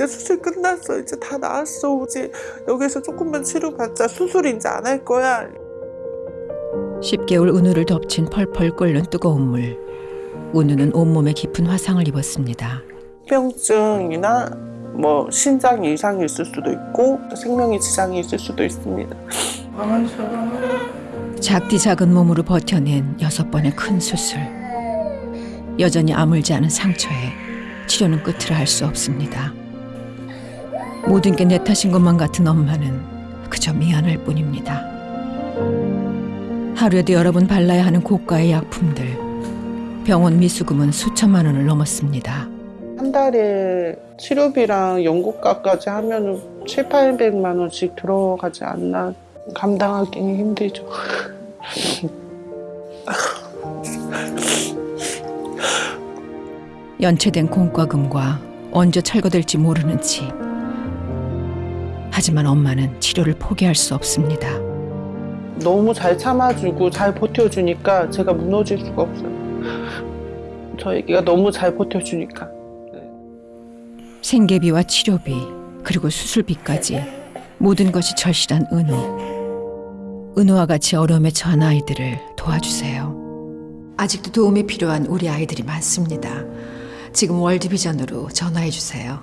이제 수술 끝났어. 이제 다 나았어. 이제 여기서 조금만 치료받자. 수술 이제 안 할 거야. 10개월 은우를 덮친 펄펄 끓는 뜨거운 물. 은우는 온몸에 깊은 화상을 입었습니다. 병증이나 뭐 신장 이상이 있을 수도 있고 생명에 지장이 있을 수도 있습니다. 작디 작은 몸으로 버텨낸 여섯 번의 큰 수술. 여전히 아물지 않은 상처에 치료는 끝을 알 수 없습니다. 모든 게 내 탓인 것만 같은 엄마는 그저 미안할 뿐입니다. 하루에도 여러 번 발라야 하는 고가의 약품들. 병원 미수금은 수천만 원을 넘었습니다. 한 달에 치료비랑 연고가까지 하면은 7, 800만 원씩 들어가지 않나 감당하기는 힘들죠. 연체된 공과금과 언제 철거될지 모르는 집. 하지만 엄마는 치료를 포기할 수 없습니다. 너무 잘 참아주고 잘 버텨주니까 제가 무너질 수가 없어요. 저 애기가 너무 잘 버텨주니까. 생계비와 치료비 그리고 수술비까지 모든 것이 절실한 은우. 은우와 같이 어려움에 처한 아이들을 도와주세요. 아직도 도움이 필요한 우리 아이들이 많습니다. 지금 월드비전으로 전화해 주세요.